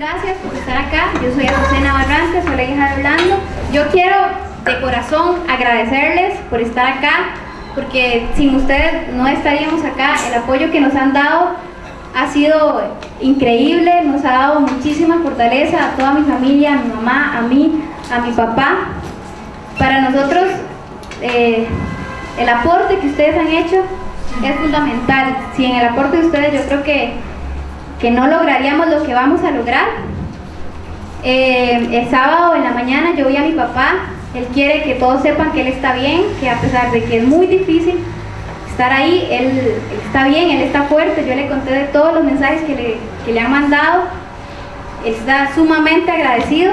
gracias por estar acá. Yo soy Azucena Barrantes, soy la hija de Orlando. Yo quiero de corazón agradecerles por estar acá, porque sin ustedes no estaríamos acá. El apoyo que nos han dado ha sido increíble, nos ha dado muchísima fortaleza a toda mi familia, a mi mamá, a mí, a mi papá. Para nosotros, eh, el aporte que ustedes han hecho es fundamental. Sin el aporte de ustedes yo creo que, que no lograríamos lo que vamos a lograr. Eh, el sábado en la mañana yo vi a mi papá, él quiere que todos sepan que él está bien, que a pesar de que es muy difícil estar ahí, él, está bien, él está fuerte, yo le conté de todos los mensajes que le, que le han mandado, está sumamente agradecido.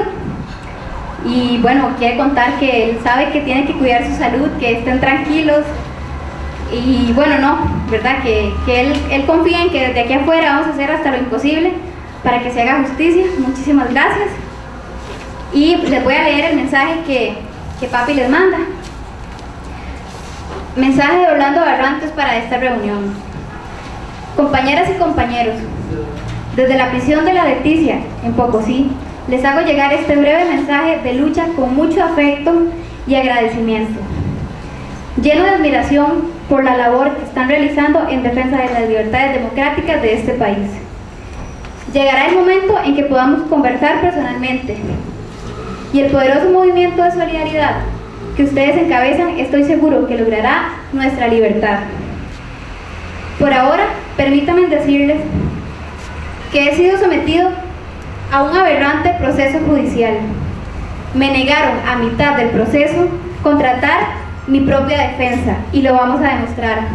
Y bueno, quiere contar que él sabe que tiene que cuidar su salud, que estén tranquilos, y bueno, no, ¿verdad? Que, él, él, confía en que desde aquí afuera vamos a hacer hasta lo imposible para que se haga justicia. Muchísimas gracias. Y les voy a leer el mensaje que, que papi les manda. Mensaje de Orlando Barrantes para esta reunión. Compañeras y compañeros, desde la prisión de la Leticia, en Pocosí, les hago llegar este breve mensaje de lucha con mucho afecto y agradecimiento lleno de admiración por la labor que están realizando en defensa de las libertades democráticas de este país. Llegará el momento en que podamos conversar personalmente y el poderoso movimiento de solidaridad que ustedes encabezan estoy seguro que logrará nuestra libertad. Por ahora, permítanme decirles que he sido sometido a un aberrante proceso judicial. Me negaron a mitad del proceso contratar mi propia defensa y lo vamos a demostrar.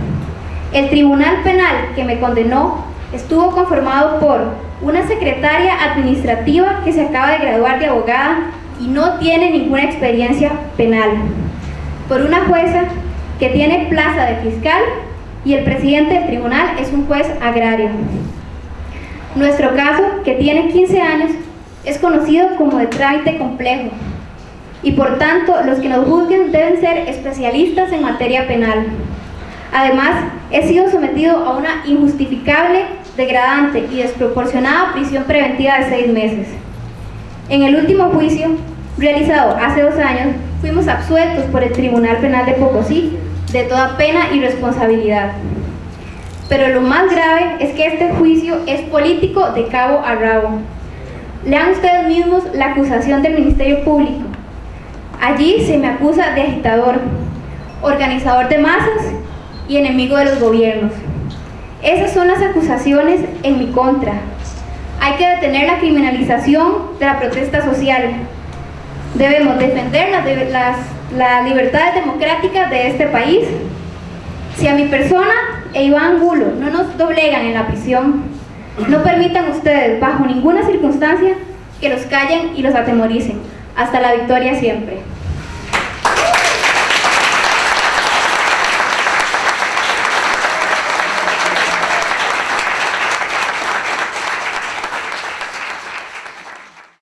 El tribunal penal que me condenó estuvo conformado por una secretaria administrativa que se acaba de graduar de abogada y no tiene ninguna experiencia penal, por una jueza que tiene plaza de fiscal y el presidente del tribunal es un juez agrario. Nuestro caso, que tiene 15 años, es conocido como de trámite complejo, y por tanto los que nos juzguen deben ser especialistas en materia penal. Además, he sido sometido a una injustificable, degradante y desproporcionada prisión preventiva de seis meses. En el último juicio, realizado hace dos años, fuimos absueltos por el Tribunal Penal de Pocosí de toda pena y responsabilidad. Pero lo más grave es que este juicio es político de cabo a rabo. Lean ustedes mismos la acusación del Ministerio Público, Allí se me acusa de agitador, organizador de masas y enemigo de los gobiernos. Esas son las acusaciones en mi contra. Hay que detener la criminalización de la protesta social. Debemos defender las, las, libertades democráticas de este país. Si a mi persona e Iván Angulo no nos doblegan en la prisión, no permitan ustedes, bajo ninguna circunstancia, que los callen y los atemoricen. Hasta la victoria siempre.